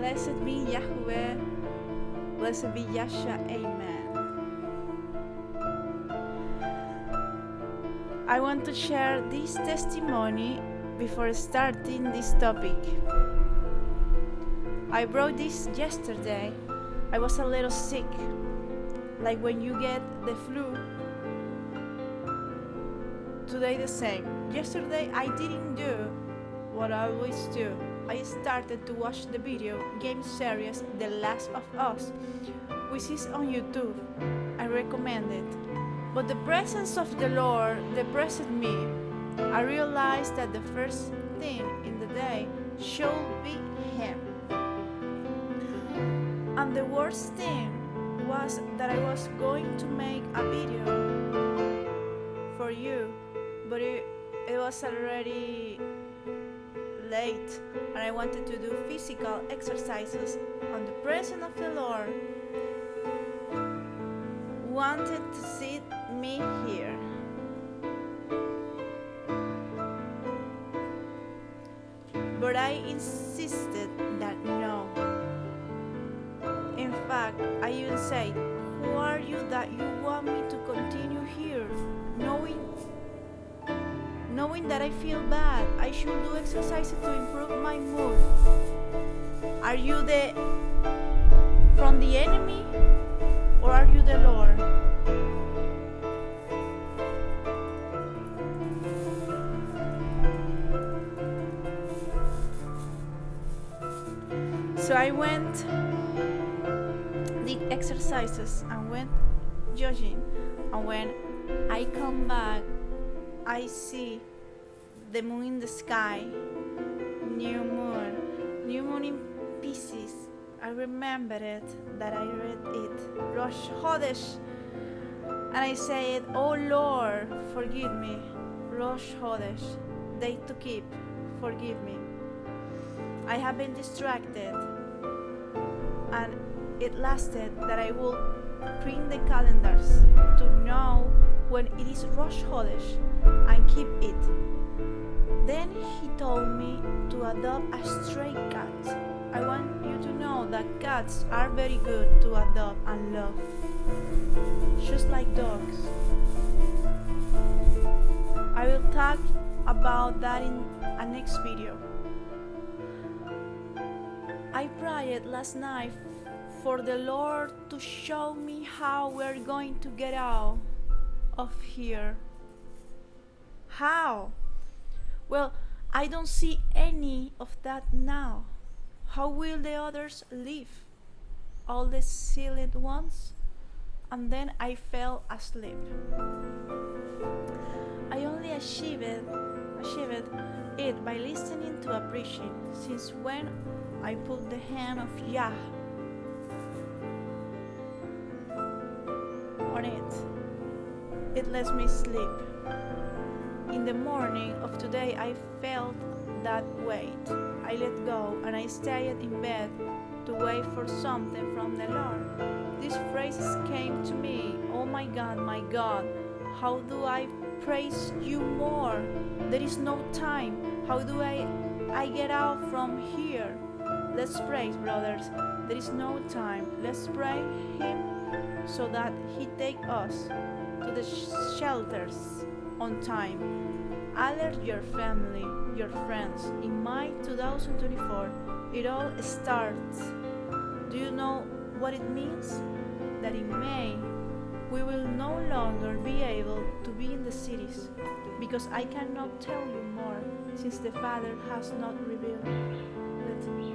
Blessed be Yahweh. Blessed be Yasha. Amen. I want to share this testimony before starting this topic. I brought this yesterday. I was a little sick, like when you get the flu. Today, the same. Yesterday, I didn't do what I always do. I started to watch the video game series The Last of Us, which is on YouTube. I recommend it. But the presence of the Lord depressed me. I realized that the first thing in the day should be Him. And the worst thing was that I was going to make a video for you, but it, it was already late and I wanted to do physical exercises on the presence of the Lord wanted to sit me here. But I insisted that no. In fact, I even said, Who are you that you want me to continue here? Knowing that I feel bad, I should do exercises to improve my mood. Are you the from the enemy or are you the Lord? So I went did exercises and went jogging and when I come back I see the moon in the sky, new moon, new moon in pieces. I remember it that I read it, Rosh Chodesh, and I said, "Oh Lord, forgive me, Rosh Chodesh, day to keep, forgive me. I have been distracted, and it lasted that I will print the calendars to know when it is Rosh Chodesh and keep it. Then he told me to adopt a stray cat. I want you to know that cats are very good to adopt and love, just like dogs. I will talk about that in a next video. I prayed last night for the Lord to show me how we're going to get out of here. How? Well, I don't see any of that now. How will the others live? All the sealed ones? And then I fell asleep. I only achieved, achieved it by listening to a since when I put the hand of Yah on it, it lets me sleep. In the morning of today, I felt that weight. I let go and I stayed in bed to wait for something from the Lord. These phrases came to me Oh my God, my God, how do I praise you more? There is no time. How do I, I get out from here? Let's pray, brothers. There is no time. Let's pray Him so that He take us to the sh- shelters on time. Alert your family, your friends. In May 2024, it all starts. Do you know what it means? That in May, we will no longer be able to be in the cities because I cannot tell you more since the Father has not revealed it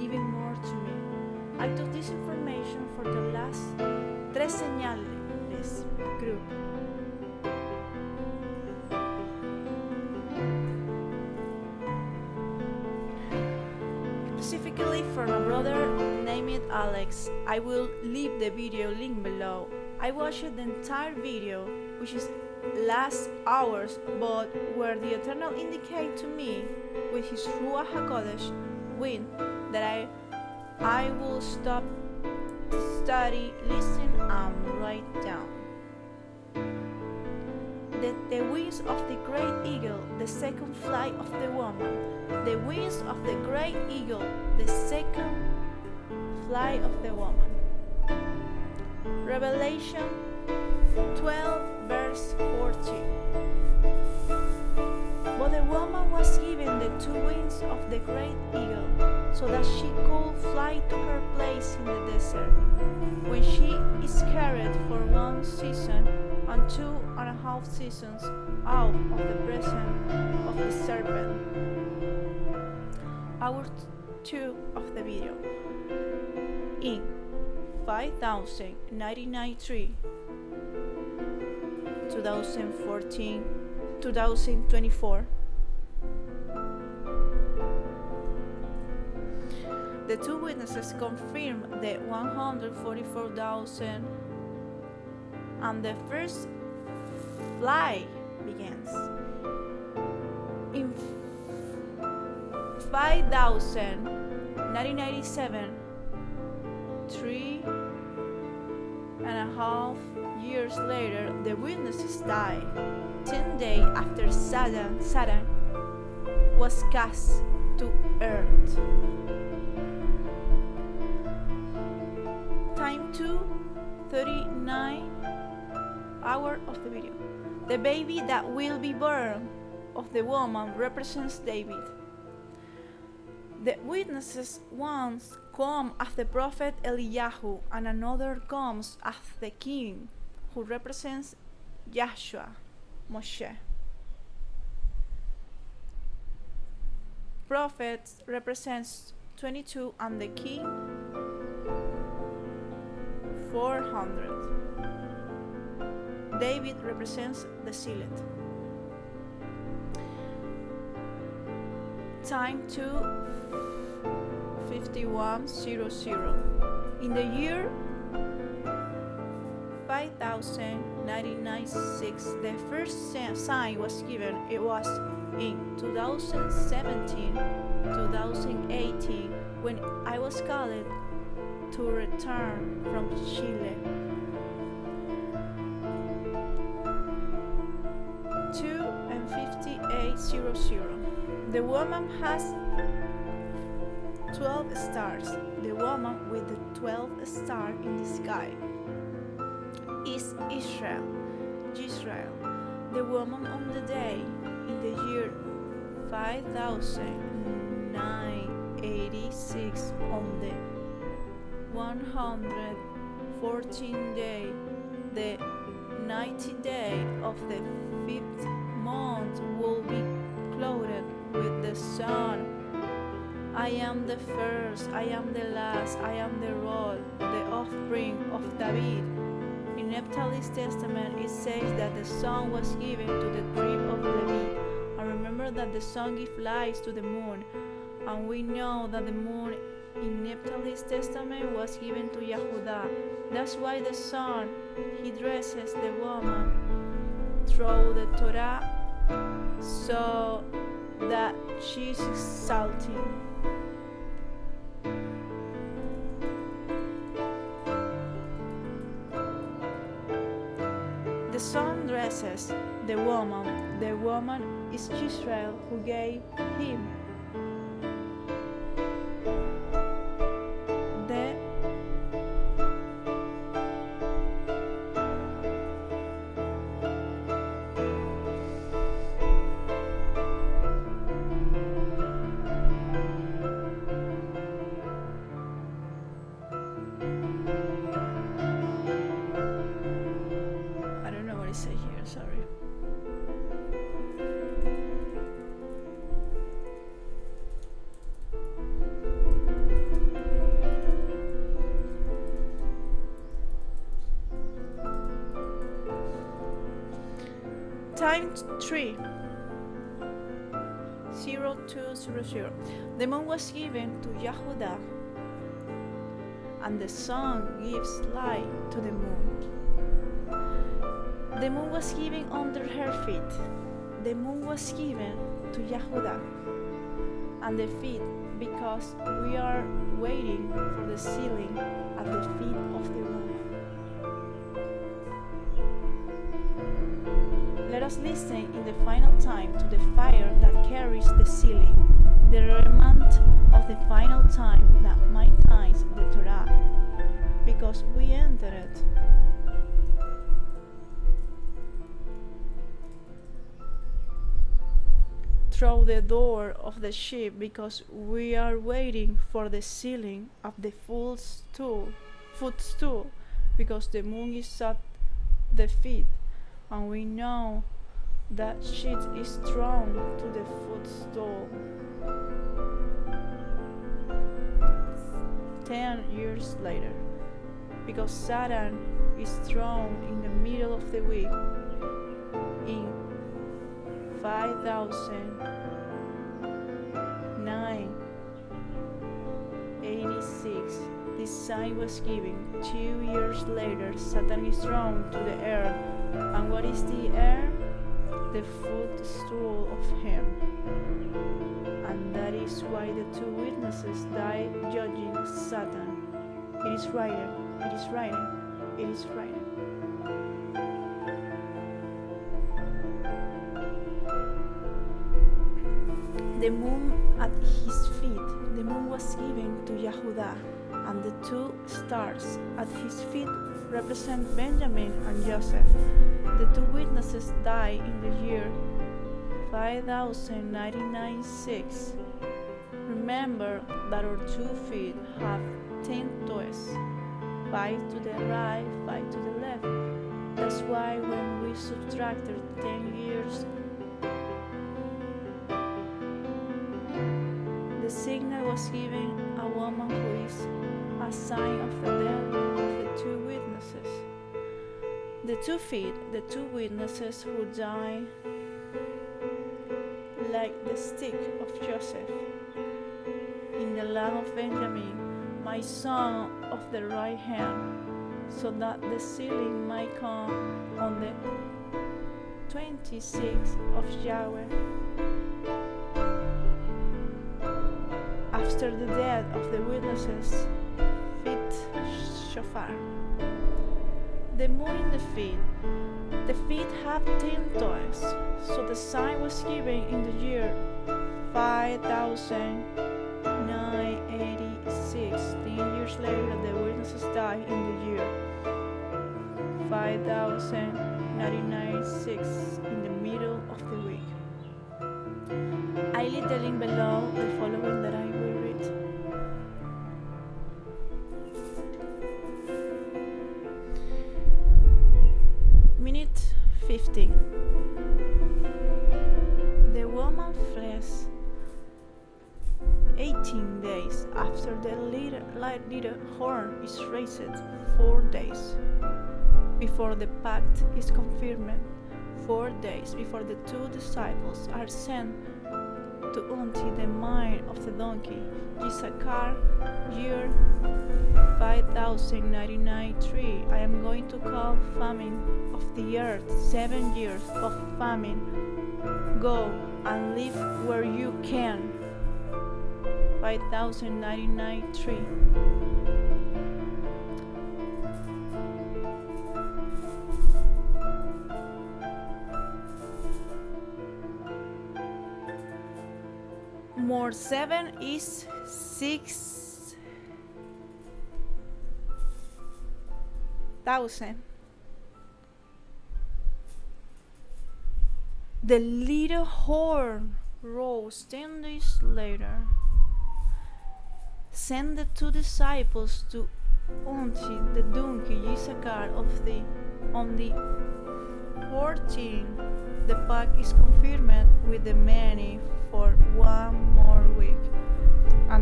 even more to me. I took this information for the last Tres Señales group. Alex, I will leave the video link below. I watched the entire video, which is last hours, but where the Eternal indicate to me with his Ruach HaKodesh wind that I I will stop to study, listen, and write down. The, the wings of the great eagle, the second flight of the woman, the wings of the great eagle, the second fly of the woman. Revelation 12, verse 14. But the woman was given the two wings of the great eagle, so that she could fly to her place in the desert, when she is carried for one season and two and a half seasons out of the presence of the serpent. Hour 2 of the video. In 5093 2014 2024 The two witnesses confirmed the 144,000 and the first fly begins. 5,997, three and a half years later, the witnesses died. Ten days after Satan, Satan was cast to earth. Time 2 39 hour of the video. The baby that will be born of the woman represents David. The witnesses once come as the prophet Eliyahu, and another comes as the king, who represents Joshua, Moshe. Prophets represents 22 and the king 400. David represents the sealed. Time to 5100. In the year 5096, the first sign was given. It was in 2017 2018 when I was called to return from Chile. 2 and 5800. The woman has 12 stars. The woman with the 12 star in the sky is Israel. Israel. The woman on the day in the year 5986 on the 114 day, the 90 day of the fifth sun. I am the first, I am the last, I am the rod, the offspring of David. In Naphtali's testament, it says that the sun was given to the tribe of Levi. And remember that the sun gives light to the moon, and we know that the moon in Naphtali's testament was given to Yehuda. That's why the sun he dresses the woman through the Torah so that she's exalting. The sun dresses the woman. The woman is Israel who gave him 3 0200. The moon was given to Yahudah, and the sun gives light to the moon. The moon was given under her feet. The moon was given to Yahudah, and the feet, because we are waiting for the sealing at the feet of the moon. Us listen in the final time to the fire that carries the sealing, the remnant of the final time that maintains the Torah because we entered it. Through the door of the ship because we are waiting for the sealing of the full stool, footstool because the moon is at the feet and we know that sheet is thrown to the footstool. Ten years later, because Satan is thrown in the middle of the week in 5086 this sign was given. Two years later satan is thrown to the earth. And what is the earth the footstool of him. And that is why the two witnesses died judging satan. It is written it is written it is written the moon at his feet. The moon was given to Yehuda, and the two stars at his feet represent Benjamin and Joseph. The two witnesses died in the year 5096. Remember that our two feet have ten toes, five to the right, five to the left. That's why when we subtracted ten years the signal was given a woman who is a sign of the death of the two witnesses. The two feet, the two witnesses who die like the stick of Joseph in the land of Benjamin, my son of the right hand, so that the sealing might come on the 26th of Yahweh. after the death of the witnesses, feet shofar. The moon in the feet. The feet have ten toes, so the sign was given in the year 5986. Ten years later, the witnesses died in the year 5096 in the middle of the week. I leave the link below raised, 4 days before the pact is confirmed, 4 days before the two disciples are sent to until the mine of the donkey, Issachar, year 5099 I am going to call famine of the earth, seven years of famine. Go and live where you can. 5099 more 7 is 6 thousand. The little horn rose ten days later. Send the two disciples to until the donkey Issachar of the on the 14 the pact is confirmed with the many for one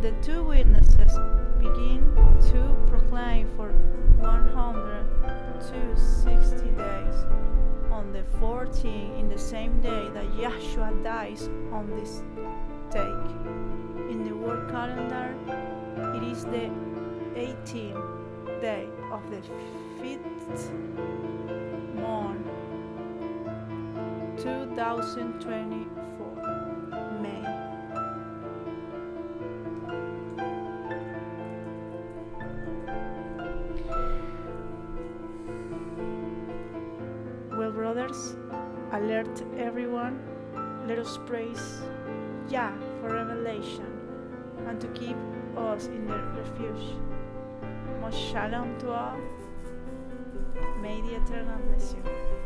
the two witnesses begin to proclaim for 160 days on the 14th in the same day that Yahshua dies on this take. In the world calendar it is the 18th day of the fifth month 2024 alert everyone let us praise Yah for revelation and to keep us in the refuge Most shalom to all. May the Eternal bless you.